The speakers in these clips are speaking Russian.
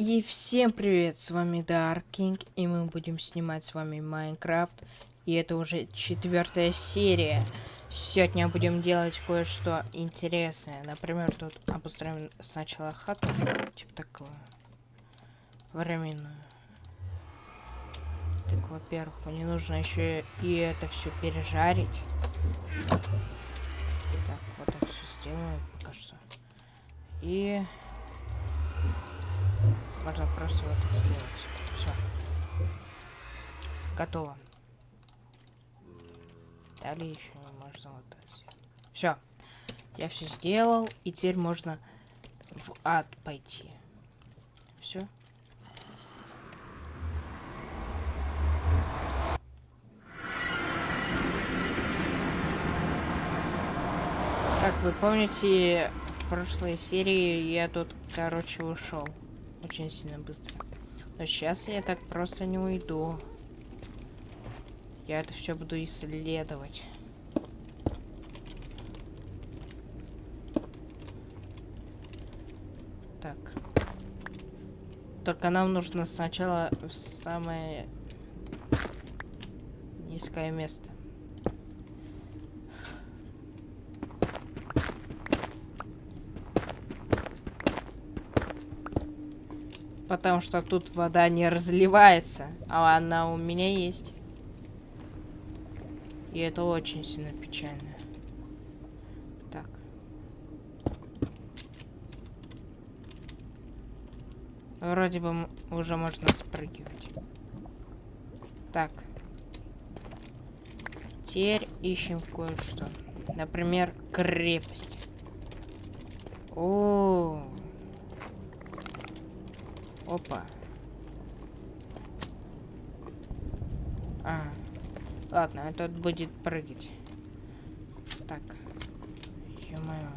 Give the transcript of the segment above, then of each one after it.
И всем привет, с вами Dark King, и мы будем снимать с вами Майнкрафт. И это уже четвертая серия. Сегодня будем делать кое-что интересное. Например, тут обустроим сначала хату, типа такого, временную. Так, во-первых, мне нужно еще и это все пережарить. Так, вот так все сделаю пока что. И можно просто вот так сделать. Все. Готово. Далее еще можно вот так сделать. Все. Я все сделал, и теперь можно в ад пойти. Все. Как вы помните, в прошлой серии я тут, короче, ушел очень сильно быстро. Но сейчас я так просто не уйду. Я это все буду исследовать. Так. Только нам нужно сначала в самое низкое место. Потому что тут вода не разливается, а она у меня есть. И это очень сильно печально. Так. Вроде бы уже можно спрыгивать. Так. Теперь ищем кое-что. Например, крепость. О, -о, -о. Опа. А. Ладно, этот будет прыгать. Так. Ё-моё.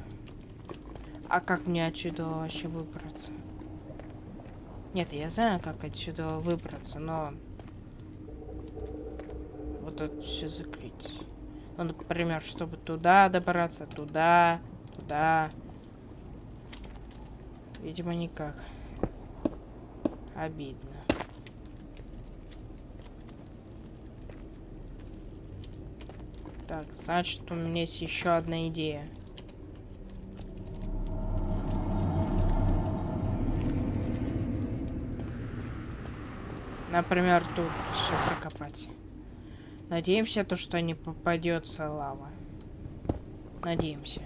А как мне отсюда вообще выбраться? Нет, я знаю, как отсюда выбраться, но... Вот это все закрыть. Ну, например, чтобы туда добраться, туда, туда. Видимо, никак. Обидно. Так, значит, у меня есть еще одна идея. Например, тут все прокопать. Надеемся, то, что не попадется лава. Надеемся.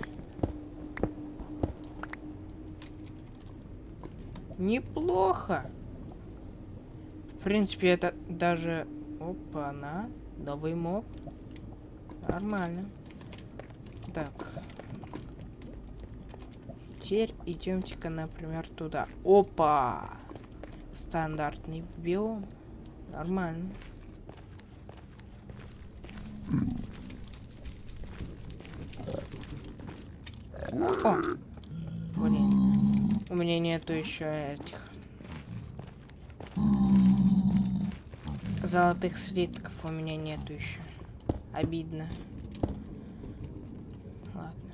Неплохо принципе, это даже... Опа, на. Новый моб. Нормально. Так. Теперь идемте-ка, например, туда. Опа! Стандартный биом. Нормально. О! Блин. У меня нету еще этих Золотых слитков у меня нету еще. Обидно. Ладно.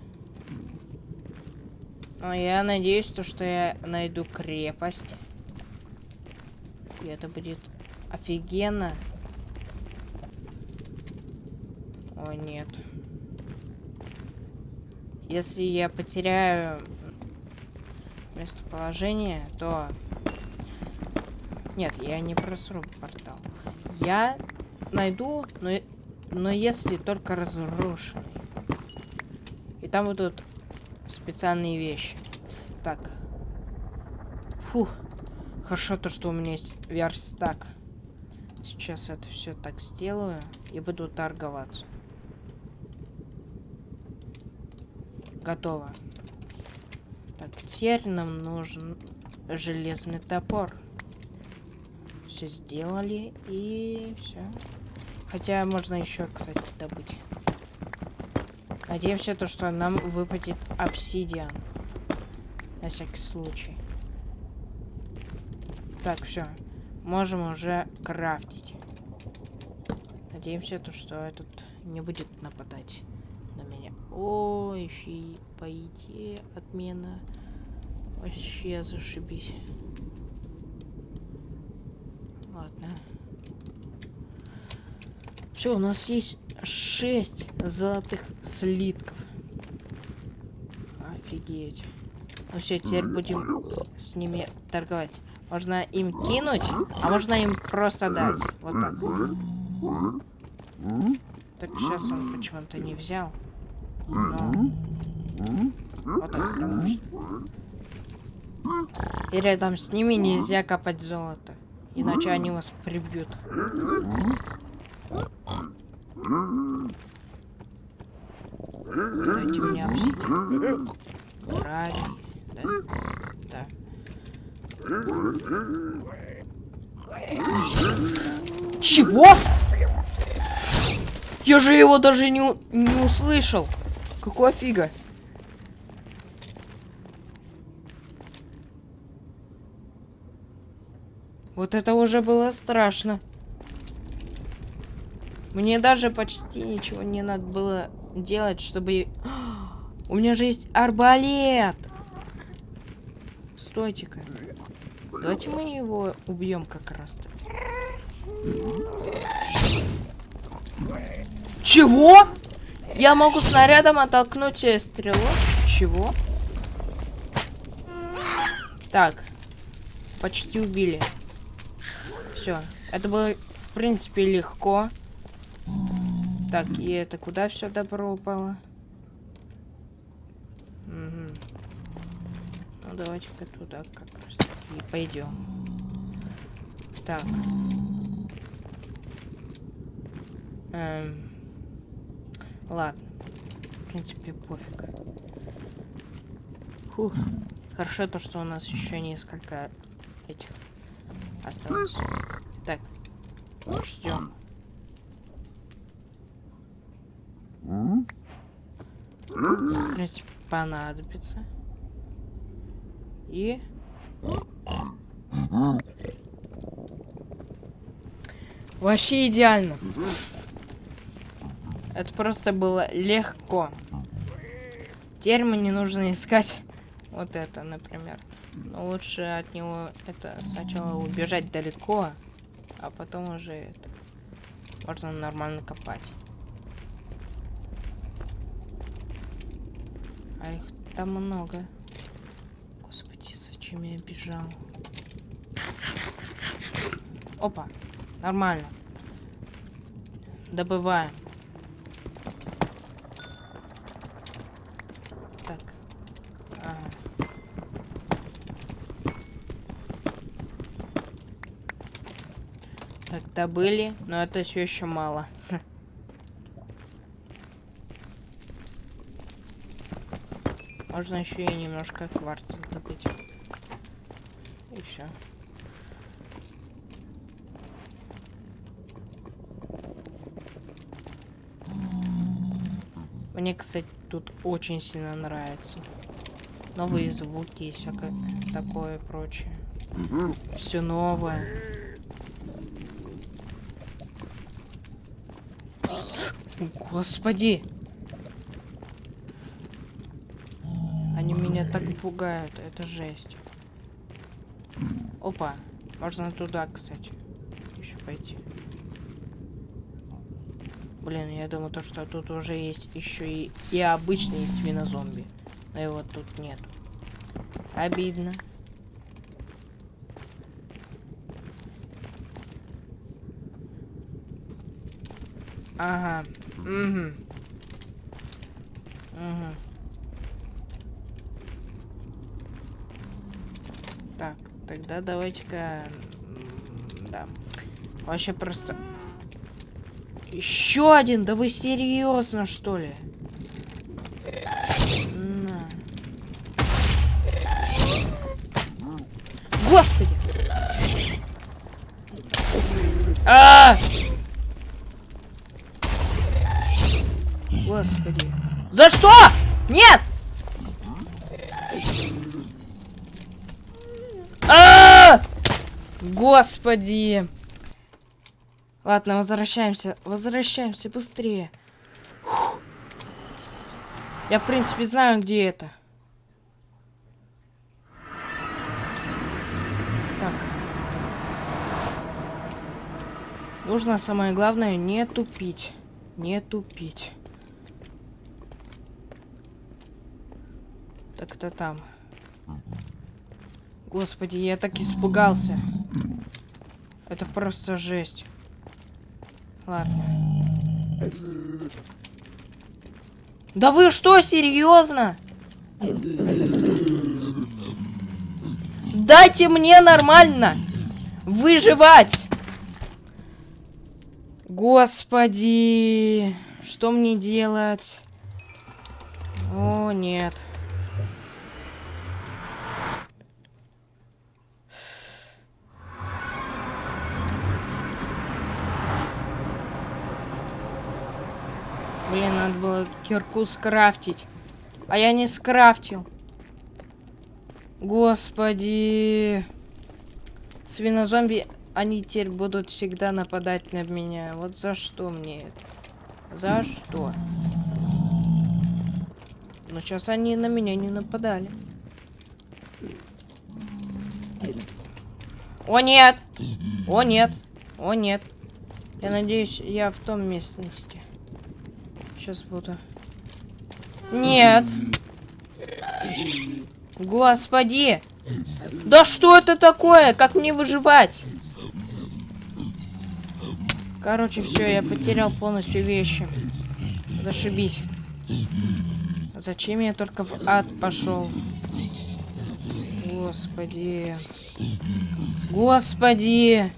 Но я надеюсь, то, что я найду крепость. И это будет офигенно. О, нет. Если я потеряю местоположение, то... Нет, я не просру портал. Я найду, но, но если только разрушенный. И там будут специальные вещи. Так. Фух. Хорошо то, что у меня есть верстак. Сейчас это все так сделаю и буду торговаться. Готово. Так, теперь нам нужен железный топор все сделали и все. Хотя можно еще, кстати, добыть. Надеемся, то, что нам выпадет обсидиан. На всякий случай. Так, все. Можем уже крафтить. Надеемся, то, что этот не будет нападать на меня. О, еще и по идее отмена. Вообще зашибись. Ладно. Все, у нас есть 6 золотых слитков. Офигеть. Ну все, теперь будем с ними торговать. Можно им кинуть, а можно им просто дать. Вот так. Так сейчас он почему-то не взял. Но... Вот так потому что. И рядом с ними нельзя копать золото. Иначе они вас прибьют. Дайте Гравий, да? Да. Чего? Я же его даже не, не услышал. Какого фига? Вот это уже было страшно. Мне даже почти ничего не надо было делать, чтобы... У меня же есть арбалет! Стойте-ка. Давайте мы его убьем как раз -то. Чего? Я могу снарядом оттолкнуть стрелу? Чего? Так. Почти убили. Все. Это было, в принципе, легко. Так, и это куда все добро упало? Угу. Ну, давайте-ка туда как раз и пойдем. Так. Эм. Ладно. В принципе, пофиг. Фух. Хорошо то, что у нас еще несколько этих осталось. Так. Ждем. В принципе, понадобится. И... Вообще идеально. Это просто было легко. Теперь мне нужно искать вот это, например. Но лучше от него это сначала убежать далеко, а потом уже это можно нормально копать. А их там много. Господи, зачем я бежал? Опа, нормально. Добываем. Так. Ага. Так, добыли, но это все еще мало. Можно еще и немножко кварца добыть. И все. Мне, кстати, тут очень сильно нравится. Новые звуки и всякое такое прочее. Все новое. Господи! Так пугают, это жесть. Опа, можно туда, кстати, еще пойти. Блин, я думаю, то, что тут уже есть еще и, и обычные свинозомби. Но его тут нет. Обидно. Ага. Угу. Угу. Тогда давайте-ка... Да. Вообще просто... Еще один? Да вы серьезно, что ли? На. Господи! А! Господи. За что? Господи. Ладно, возвращаемся. Возвращаемся быстрее. Фух. Я, в принципе, знаю, где это. Так. Нужно самое главное не тупить. Не тупить. Так это там. Господи, я так испугался. Это просто жесть. Ладно. Да вы что, серьезно? Дайте мне нормально выживать. Господи, что мне делать? О, нет. Блин, надо было кирку скрафтить. А я не скрафтил. Господи. Свинозомби, они теперь будут всегда нападать на меня. Вот за что мне это? За что? Но сейчас они на меня не нападали. О, нет! О, нет! О, нет! Я надеюсь, я в том местности. Сейчас буду. Нет. Господи. Да что это такое? Как мне выживать? Короче, все, я потерял полностью вещи. Зашибись. Зачем я только в ад пошел? Господи. Господи.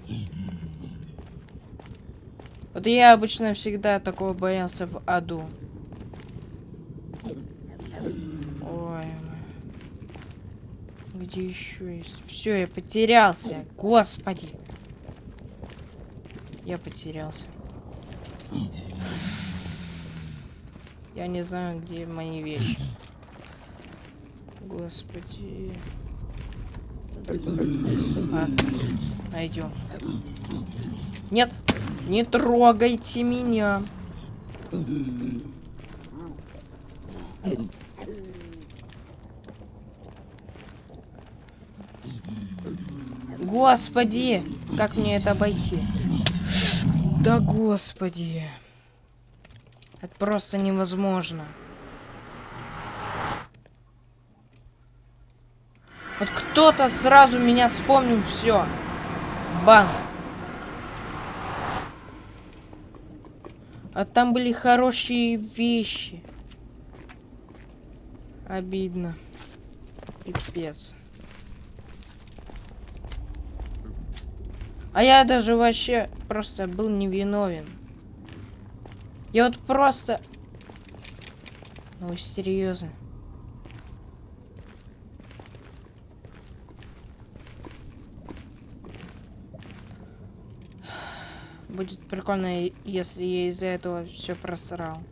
Вот я обычно всегда такого боялся в аду. Ой. Где еще есть? Все, я потерялся. Господи. Я потерялся. Я не знаю, где мои вещи. Господи. А, найдем. Нет. Не трогайте меня. Господи, как мне это обойти? Да господи. Это просто невозможно. Вот кто-то сразу меня вспомнил все. Бан. А там были хорошие вещи. Обидно. Пипец. А я даже вообще просто был невиновен. Я вот просто... Ну, серьезно. Будет прикольно, если я из-за этого все просрал.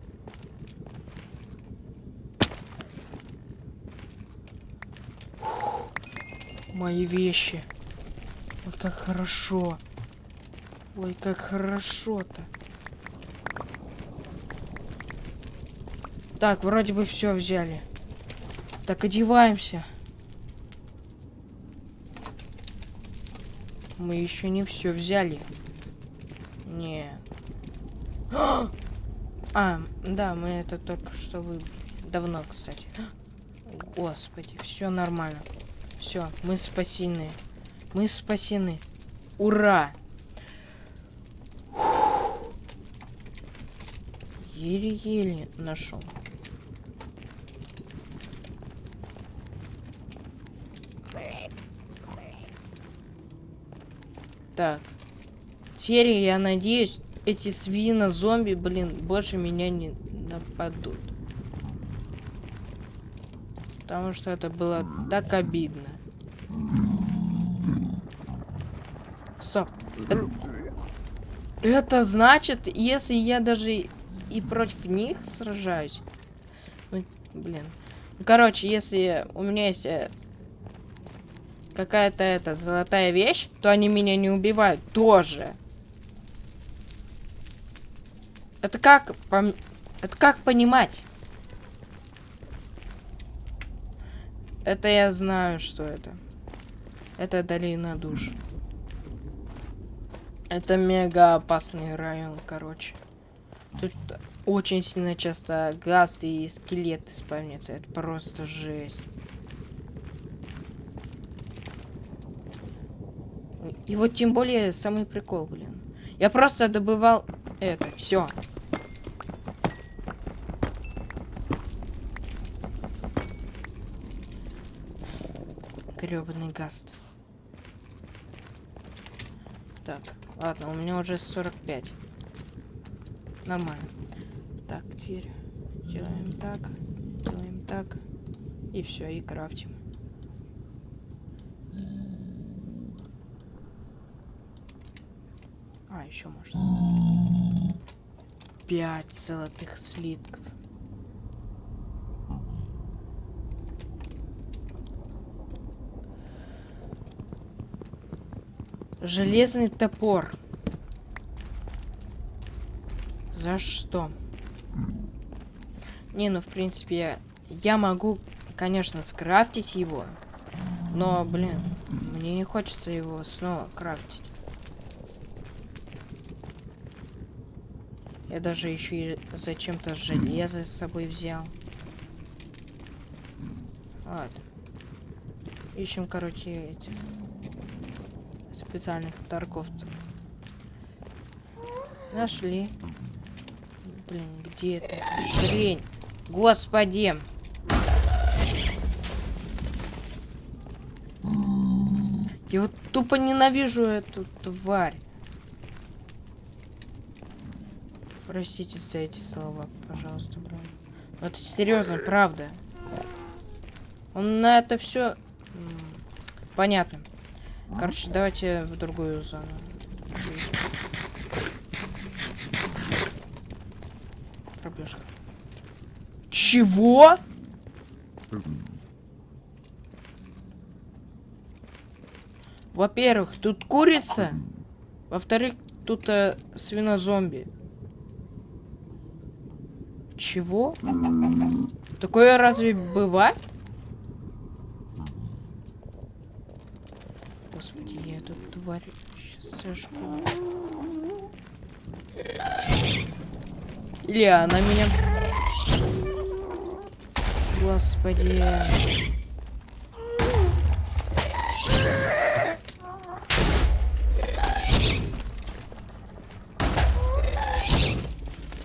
Мои вещи. Ой, как хорошо. Ой, как хорошо-то. Так, вроде бы все взяли. Так, одеваемся. Мы еще не все взяли. Не. А, да, мы это только что выбрали. Давно, кстати. Господи, все нормально. Все, мы спасены. Мы спасены. Ура! Еле-еле нашел. Так. Теперь, я надеюсь, эти свина-зомби, блин, больше меня не нападут. Потому что это было так обидно. Стоп. Это, это значит, если я даже и против них сражаюсь. Ну, блин. Короче, если у меня есть э, какая-то эта золотая вещь, то они меня не убивают тоже. Это как... Это как понимать? Это я знаю, что это. Это долина душ. Это мега опасный район, короче. Тут очень сильно часто гасты и скелеты спавнятся. Это просто жесть. И вот тем более самый прикол, блин. Я просто добывал это, все. Гребаный гаст. Так, ладно, у меня уже 45. Нормально. Так, теперь делаем так, делаем так. И все, и крафтим. А, еще можно. Пять золотых слитков. Железный топор. За что? Не, ну в принципе, я могу, конечно, скрафтить его. Но, блин, мне не хочется его снова крафтить. Я даже еще и зачем-то железо с собой взял. Ладно. Ищем, короче, этих специальных торговцев. Нашли. Блин, где это? Хрень. Господи. Я вот тупо ненавижу эту тварь. Простите за эти слова, пожалуйста, блин. Но это серьезно, правда. Он на это все понятно. Короче, давайте в другую зону. Пробежка. Чего? Во-первых, тут курица. Во-вторых, тут э, свинозомби. Чего? Такое разве бывает? Тварь сейчас сожгу. Или она меня... Господи.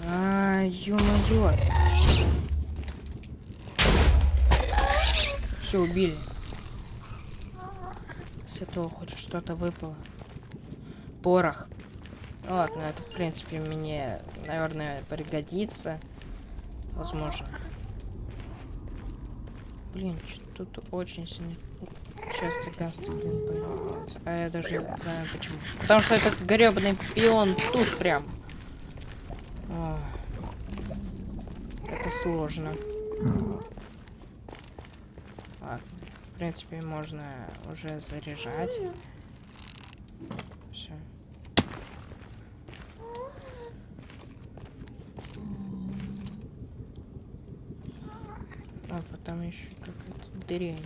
А, ё-моё. Все, убили с этого хоть что-то выпало. Порох. Ну ладно, это в принципе мне, наверное, пригодится. Возможно. Блин, тут очень сильно часто гасты, блин, появляются. А я даже не знаю почему. Потому что этот гребаный пион тут прям. О, это сложно. Принципе, можно уже заряжать. Все. А потом еще какая-то дрянь.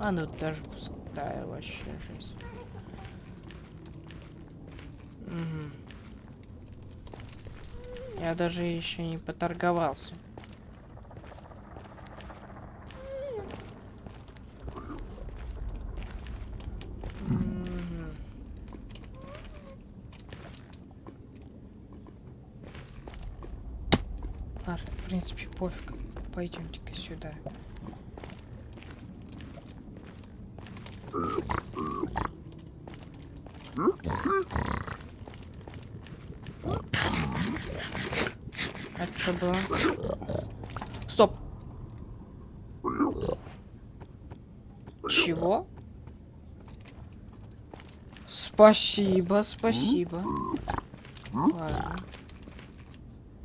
А ну даже пустая вообще жизнь. Угу. Я даже еще не поторговался. принципе, пофиг. Пойдемте-ка сюда. А что было? Стоп! Чего? Спасибо, спасибо. Ладно.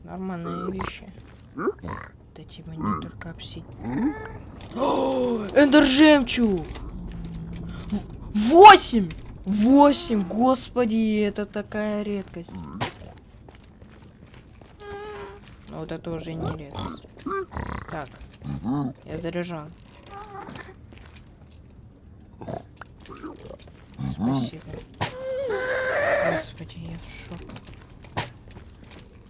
Нормальные вещи. Дайте мне только обсидиан. Эндер жемчуг! Восемь! Восемь! Господи, это такая редкость. Но вот это уже не редкость. Так, я заряжен. Спасибо. Господи, я в шоке.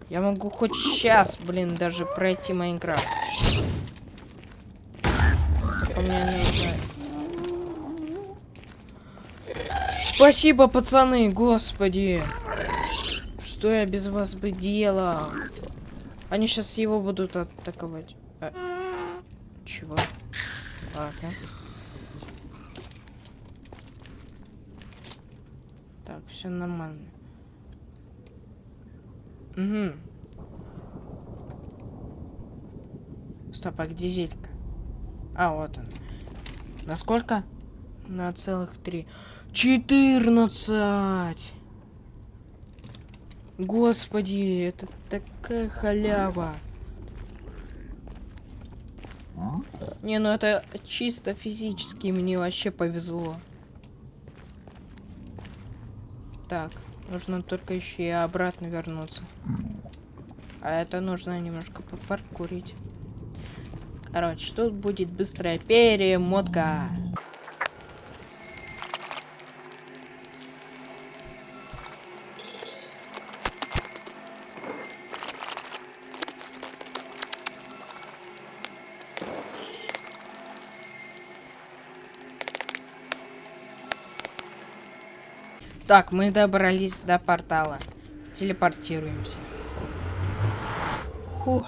Я могу хоть сейчас, блин, даже пройти Майнкрафт. Только мне нужно... Спасибо, пацаны, господи. Что я без вас бы делал? Они сейчас его будут атаковать. А... Чего? Ладно. Так, все нормально. Угу. Стоп, а где зелька? А, вот он. Насколько? На целых три. Четырнадцать! Господи, это такая халява. Не, ну это чисто физически мне вообще повезло. Так. Нужно только еще и обратно вернуться. А это нужно немножко попаркурить. Короче, тут будет быстрая перемотка. Так, мы добрались до портала. Телепортируемся. Фух.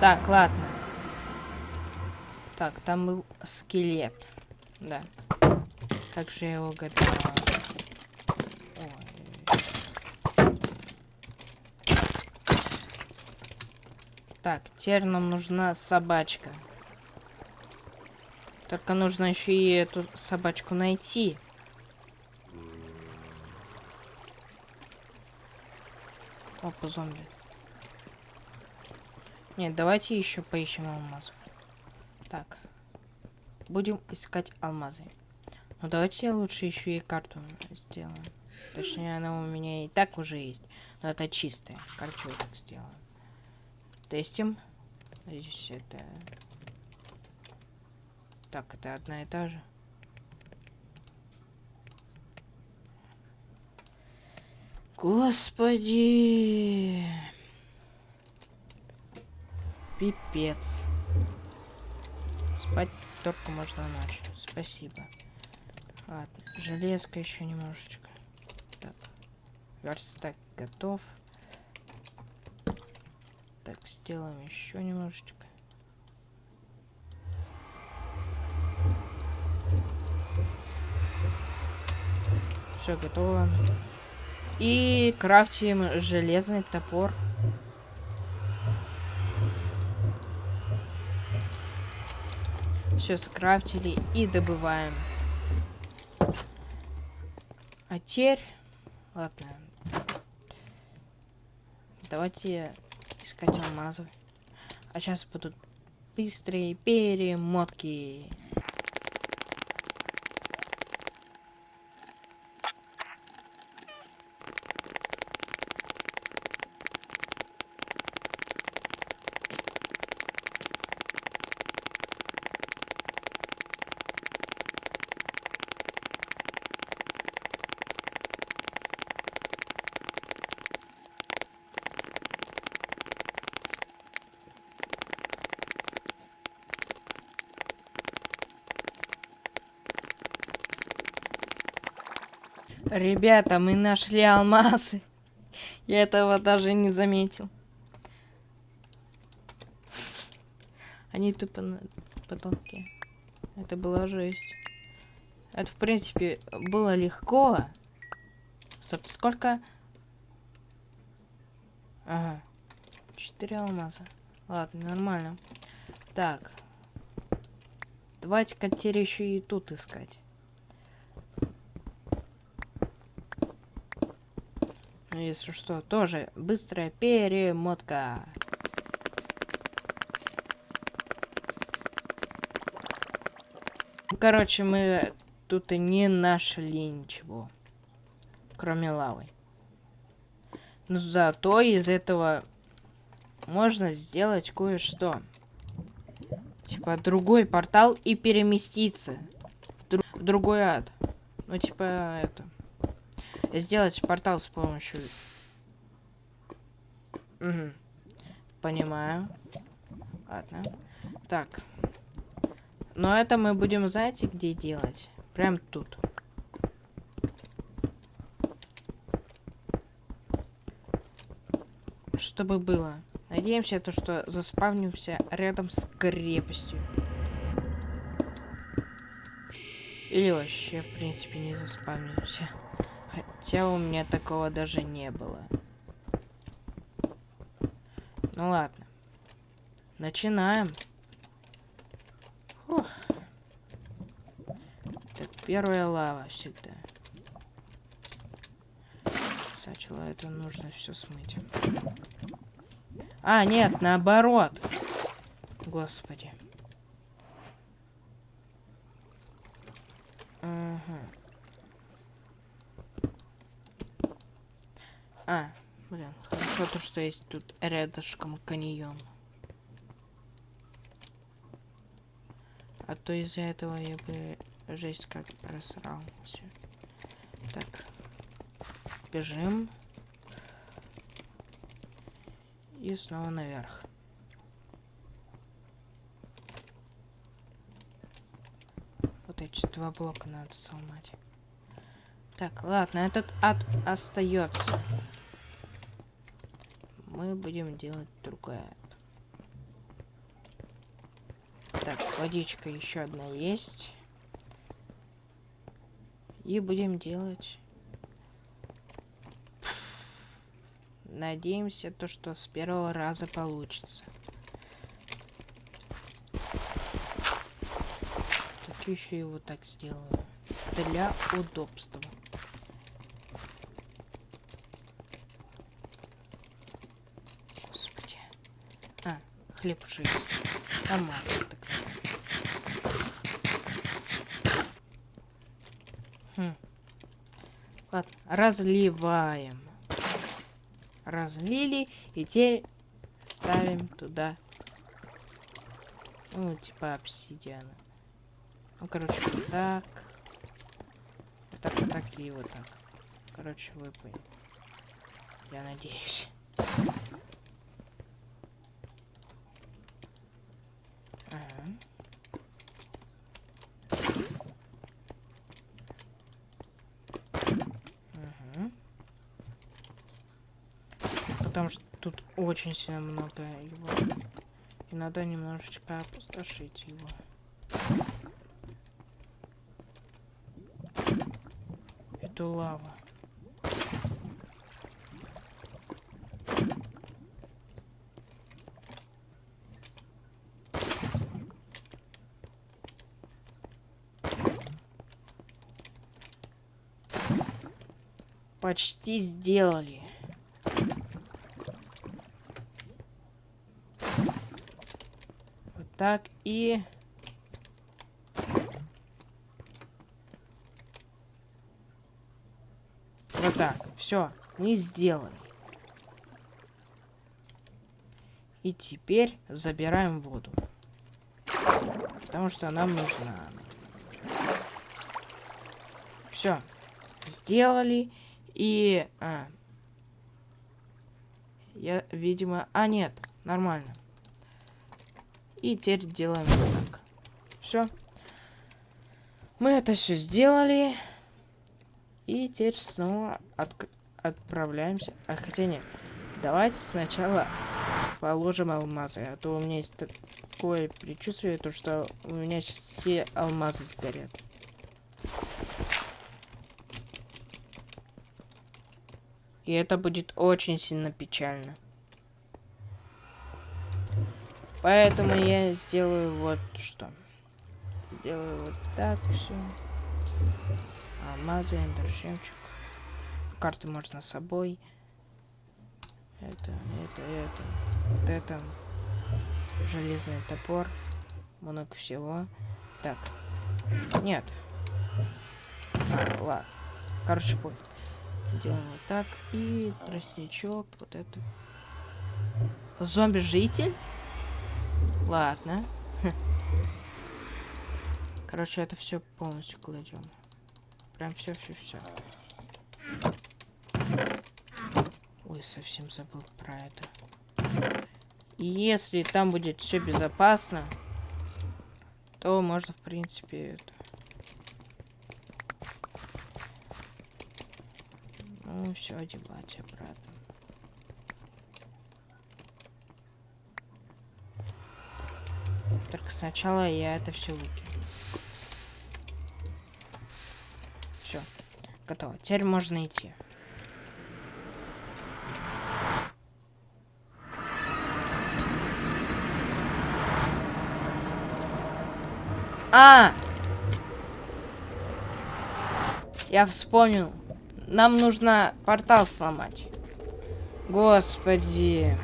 Так, ладно. Так, там был скелет. Да. Как же я его готовил? Так, теперь нам нужна собачка. Только нужно еще и эту собачку найти. Опа, зомби. Нет, давайте еще поищем алмазов. Так. Будем искать алмазы. Ну давайте лучше еще и карту сделаем. Точнее, она у меня и так уже есть. Но это чистая. Карту так сделаем. Тестим. Здесь это так, это одна и та же. Господи. Пипец. Спать только можно ночью. Спасибо. Ладно, железка еще немножечко. Так, верстак готов. Так, сделаем еще немножечко. Все готово. И крафтим железный топор. Все скрафтили и добываем. А теперь... Ладно. Давайте искать алмазы. А сейчас будут быстрые перемотки. Ребята, мы нашли алмазы. Я этого даже не заметил. Они тупо на потолке. Это была жесть. Это, в принципе, было легко. Стоп, сколько? Ага. Четыре алмаза. Ладно, нормально. Так. Давайте-ка теперь еще и тут искать. Если что, тоже быстрая перемотка. Короче, мы тут и не нашли ничего, кроме лавы. Но зато из этого можно сделать кое-что. Типа другой портал и переместиться в, дру в в другой ад. Ну, типа, это... Сделать портал с помощью... Угу. Понимаю. Ладно. Так. Но это мы будем, знаете, где делать? Прям тут. Чтобы было. Надеемся, то, что заспавнимся рядом с крепостью. Или вообще, в принципе, не заспавнимся. Хотя у меня такого даже не было. Ну ладно. Начинаем. Фух. Так, первая лава всегда. Сначала это нужно все смыть. А, нет, наоборот. Господи. Ага. А, блин, хорошо то, что есть тут рядышком каньон. А то из-за этого я бы жесть как просрал все. Так. Бежим. И снова наверх. Вот эти два блока надо сломать. Так, ладно, этот ад остается. Мы будем делать другое. Так, водичка еще одна есть. И будем делать Надеемся, то, что с первого раза получится. Так еще его так сделаю. Для удобства. Господи. А, хлеб уже есть. Нормально так. Хм. Ладно, разливаем разлили. И теперь ставим туда, ну, типа обсидиана. Ну, короче, вот так. Вот так, вот так и вот так. Короче, вы. Я надеюсь. Ага. Потому что тут очень сильно много его. И надо немножечко опустошить его. Эту лаву. Почти сделали. Так, и... Вот так. Все, мы сделали. И теперь забираем воду. Потому что нам нужна Все. Сделали. И... А, я, видимо... А, нет. Нормально. И теперь делаем вот так. Все. Мы это все сделали. И теперь снова от... отправляемся. А хотя нет. Давайте сначала положим алмазы. А то у меня есть такое предчувствие, то что у меня сейчас все алмазы сгорят. И это будет очень сильно печально. Поэтому я сделаю вот что. Сделаю вот так все. Алмазы, эндершемчик. Карты можно с собой. Это, это, это. Вот это. Железный топор. Много всего. Так. Нет. А, ладно. Короче, вот. Делаем вот так. И тростничок. Вот это. Зомби-житель? Ладно. Короче, это все полностью кладем. Прям все, все, все. Ой, совсем забыл про это. Если там будет все безопасно, то можно, в принципе, это... Ну, все одевать обратно. Только сначала я это все выкину. Все, готово. Теперь можно идти. А! Я вспомнил. Нам нужно портал сломать. Господи.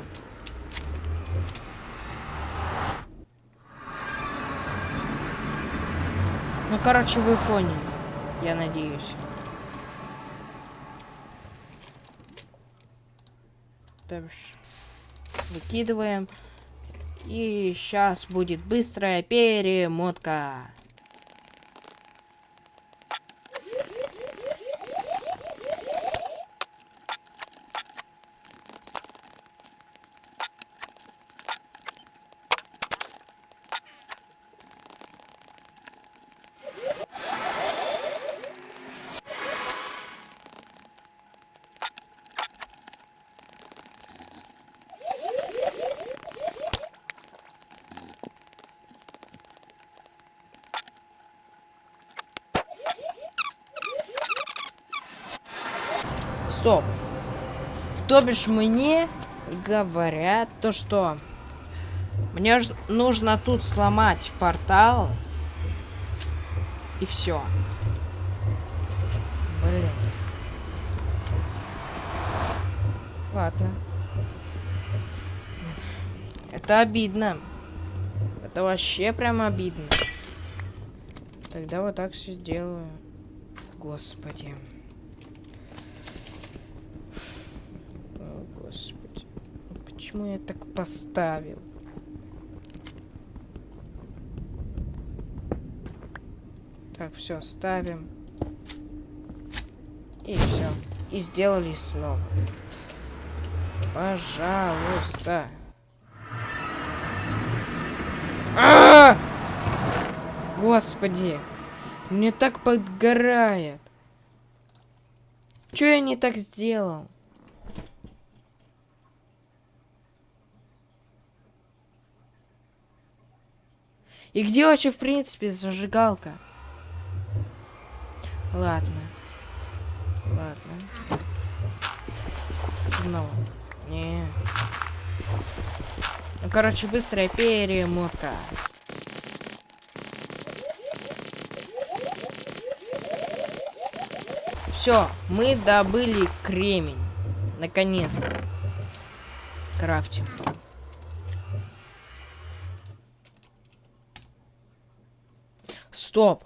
Ну, короче, вы поняли. Я надеюсь. Дальше. Выкидываем. И сейчас будет быстрая перемотка. Стоп. То бишь мне говорят то, что мне нужно тут сломать портал. И все. Блин. Ладно. Это обидно. Это вообще прям обидно. Тогда вот так все делаю. Господи. Почему я так поставил? Так, все, ставим. И все. И сделали снова. Пожалуйста. А -а -а! Господи. Мне так подгорает. Что я не так сделал? И где вообще, в принципе, зажигалка? Ладно. Ладно. Снова. Не. Ну, короче, быстрая перемотка. Все, мы добыли кремень. Наконец-то. Крафтим. Стоп.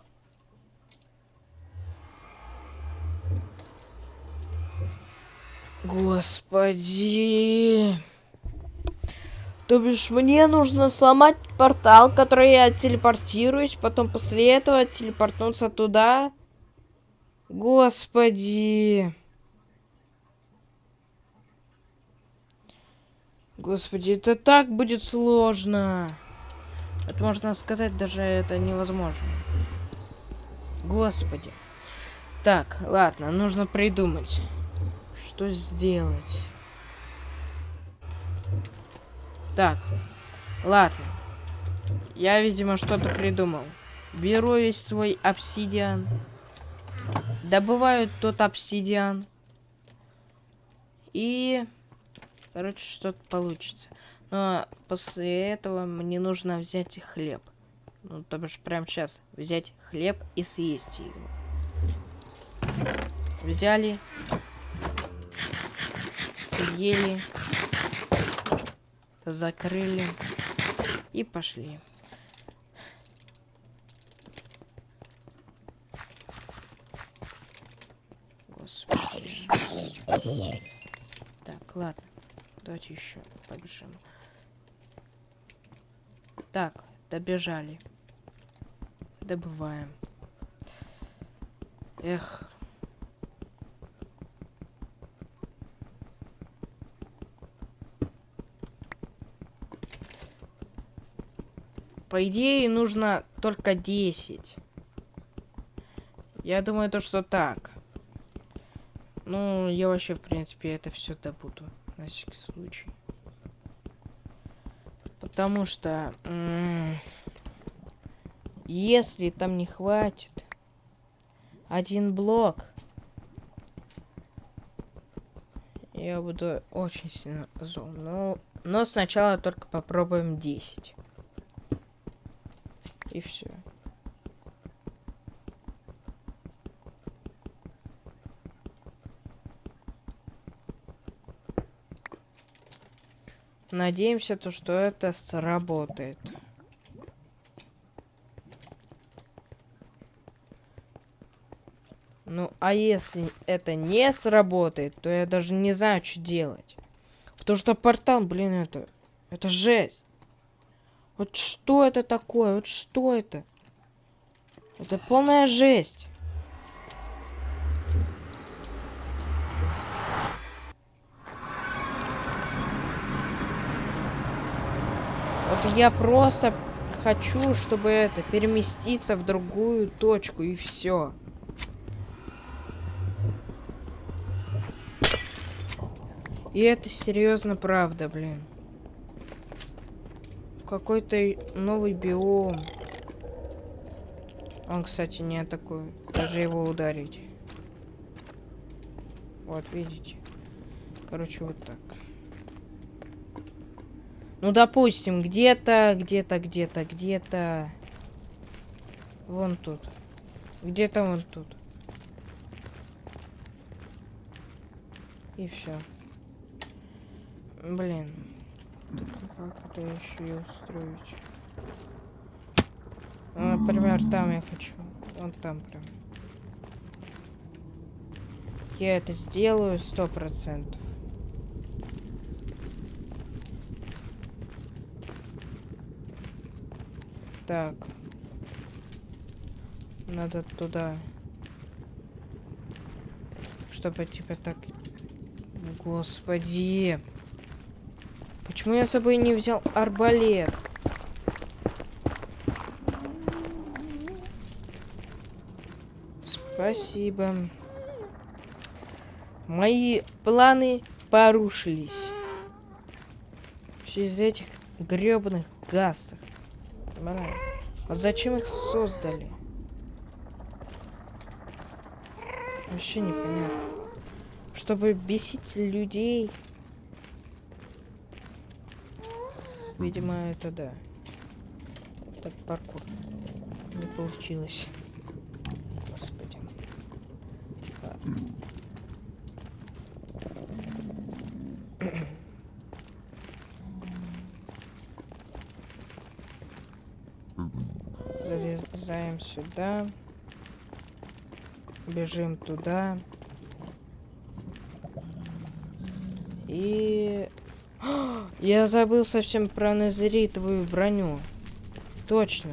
Господи. То бишь мне нужно сломать портал, который я телепортируюсь, потом после этого телепортнуться туда. Господи. Господи, это так будет сложно. Это можно сказать, даже это невозможно. Господи. Так, ладно, нужно придумать. Что сделать? Так, ладно. Я, видимо, что-то придумал. Беру весь свой обсидиан. Добываю тот обсидиан. И... Короче, что-то получится. Но после этого мне нужно взять хлеб. Ну, то бишь, прямо сейчас взять хлеб и съесть его. Взяли. Съели. Закрыли. И пошли. Господи. Так, ладно. Давайте еще побежим. Так, добежали. Добываем. Эх. По идее, нужно только 10. Я думаю, то, что так. Ну, я вообще, в принципе, это все добуду. На всякий случай. Потому что... Если там не хватит один блок, я буду очень сильно зол. Но, но сначала только попробуем 10. И все. Надеемся, то, что это сработает. Ну, а если это не сработает, то я даже не знаю, что делать. Потому что портал, блин, это... Это жесть. Вот что это такое? Вот что это? Это полная жесть. Вот я просто хочу, чтобы это переместиться в другую точку и все. И это серьезно правда, блин. Какой-то новый биом. Он, кстати, не такой. Даже его ударить. Вот, видите? Короче, вот так. Ну, допустим, где-то, где-то, где-то, где-то... Вон тут. Где-то вон тут. И все. Блин. Как это еще и устроить? Ну, например, там я хочу. Вон там прям. Я это сделаю сто процентов. Так. Надо туда. Чтобы типа так... Господи. Почему я с собой не взял арбалет? Спасибо. Мои планы порушились. Все из этих гребаных гастов. Вот зачем их создали? Вообще непонятно. Чтобы бесить людей. Видимо, это да. Так, паркур. Не получилось. Господи. Залезаем сюда. Бежим туда. И я забыл совсем про назеритовую броню. Точно.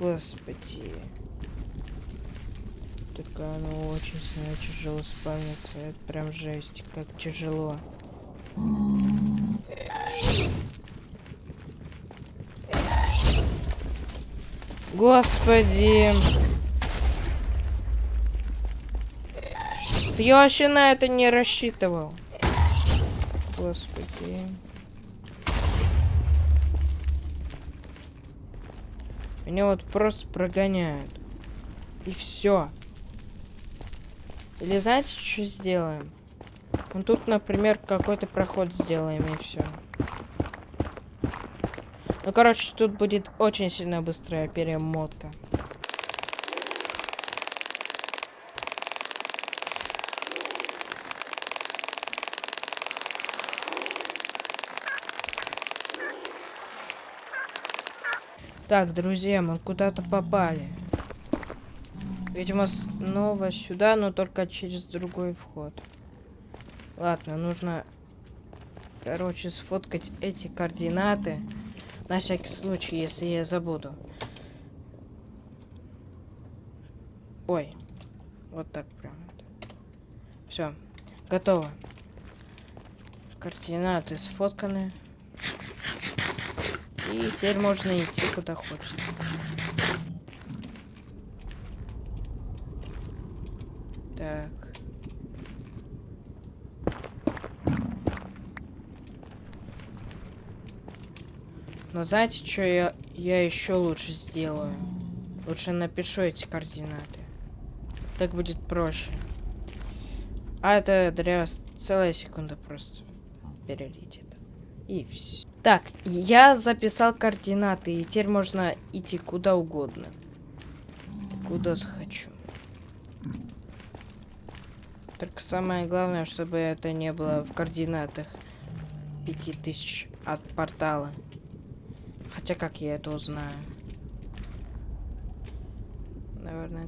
Господи. Так оно очень сильно тяжело спавнится. Это прям жесть, как тяжело. Господи. Я вообще на это не рассчитывал. Господи. Меня вот просто прогоняют. И все. Или знаете, что сделаем? Ну тут, например, какой-то проход сделаем и все. Ну, короче, тут будет очень сильно быстрая перемотка. Так, друзья, мы куда-то попали. Видимо, снова сюда, но только через другой вход. Ладно, нужно, короче, сфоткать эти координаты. На всякий случай, если я забуду. Ой, вот так прям. Все, готово. Координаты сфотканы. И теперь можно идти куда хочется. Так. Но знаете, что я, я еще лучше сделаю? Лучше напишу эти координаты. Так будет проще. А это для целая секунда просто перелетит. И все. Так, я записал координаты, и теперь можно идти куда угодно. Куда захочу. Только самое главное, чтобы это не было в координатах 5000 от портала. Хотя как я это узнаю? Наверное.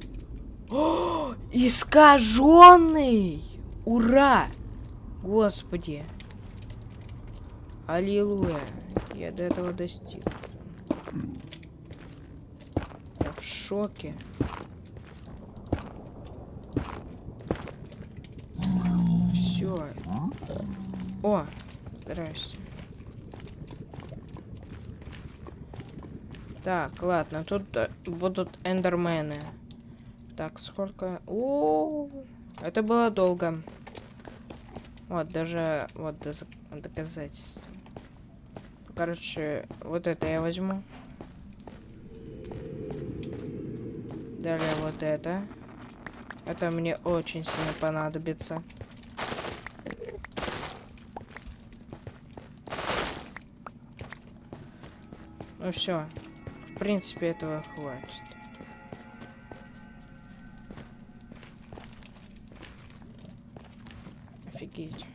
О, искаженный! Ура! Господи! Аллилуйя! Я до этого достиг. Я в шоке. Все. О, здрасте. Так, ладно, тут э, будут эндермены. Так, сколько... О, это было долго. Вот, даже... Вот, доказательства. Короче, вот это я возьму. Далее вот это. Это мне очень сильно понадобится. Ну все. В принципе, этого хватит. Офигеть.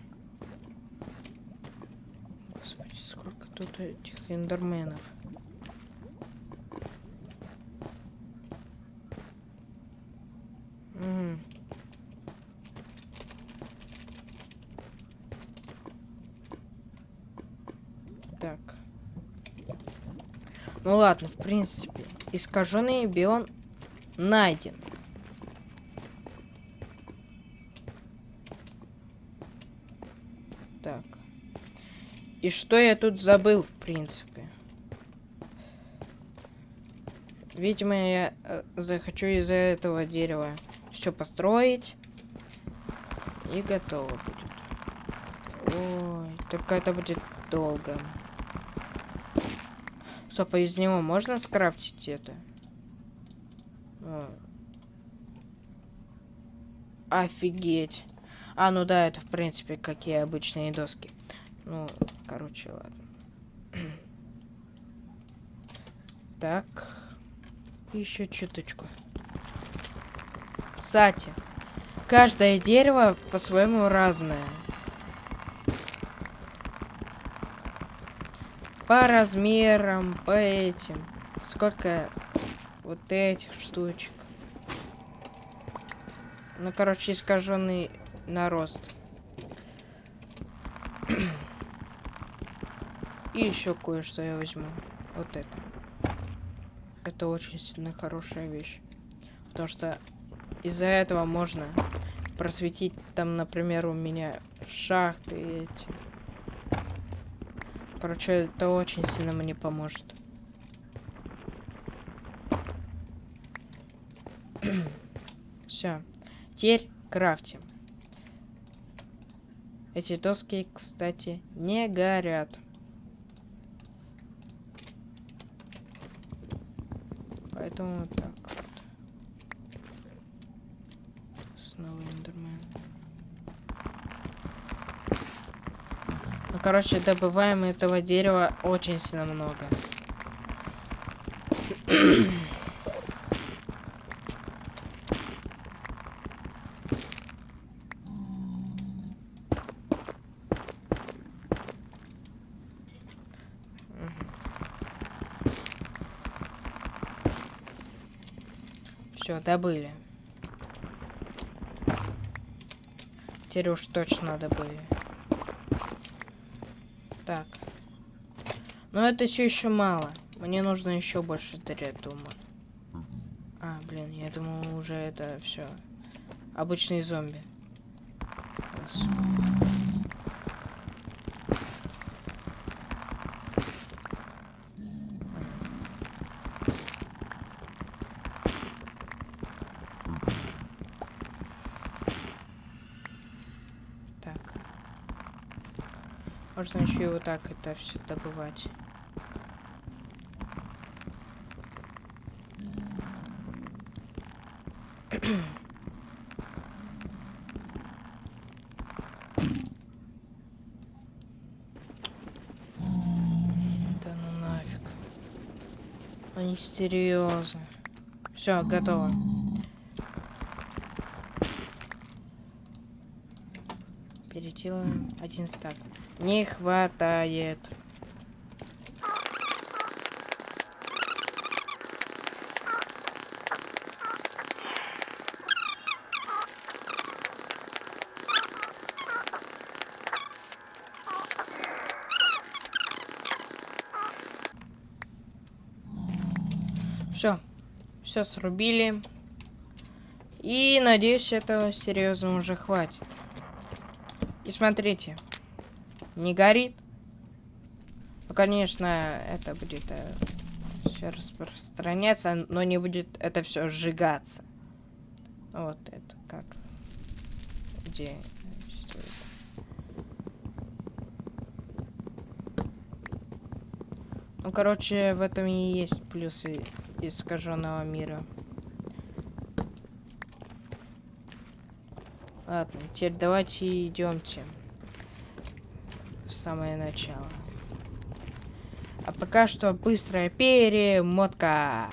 Господи, сколько тут этих эндерменов. Угу. Так. Ну ладно, в принципе, искаженный бион найден. И что я тут забыл, в принципе? Видимо, я э, захочу из-за этого дерева все построить. И готово будет. Ой, только это будет долго. Стоп, а из него можно скрафтить это? О. Офигеть. А, ну да, это в принципе какие обычные доски. Ну, короче, ладно. Так. Еще чуточку. Кстати, каждое дерево по-своему разное. По размерам, по этим. Сколько вот этих штучек. Ну, короче, искаженный нарост. И еще кое-что я возьму. Вот это. Это очень сильно хорошая вещь. Потому что из-за этого можно просветить там, например, у меня шахты эти. Короче, это очень сильно мне поможет. Все. Теперь крафтим. Эти доски, кстати, не горят. Поэтому вот так вот. Снова эндермен. короче, добываем этого дерева очень сильно много. Все, добыли. Теперь уж точно добыли. Так. Но это все еще мало. Мне нужно еще больше дырять, думаю. А, блин, я думал, уже это все. Обычные зомби. Раз. Так. Можно еще и вот так это все добывать. Да ну нафиг. Они серьезно. Все, готово. Переделаем один стак. Не хватает. Все. Все срубили. И надеюсь, этого серьезно уже хватит. И смотрите. Не горит. Ну, конечно, это будет э, все распространяться, но не будет это все сжигаться. Вот это как. Где? Ну, короче, в этом и есть плюсы искаженного мира. Ладно, теперь давайте идемте самое начало. А пока что быстрая перемотка.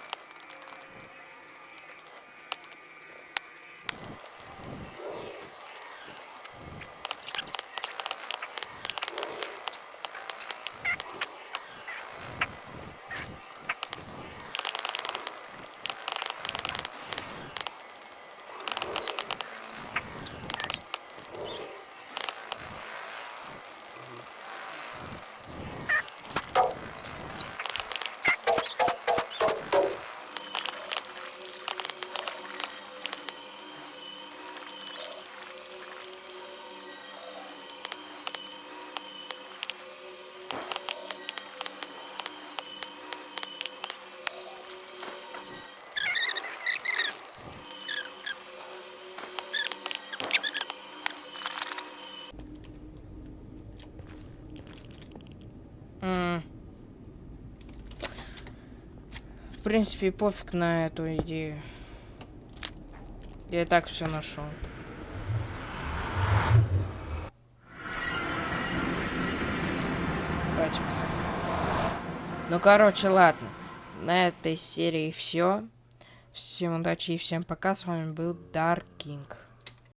Принципе, пофиг на эту идею. Я и так все нашел. Давайте посмотрим. Ну, короче, ладно. На этой серии все. Всем удачи и всем пока. С вами был Dark King.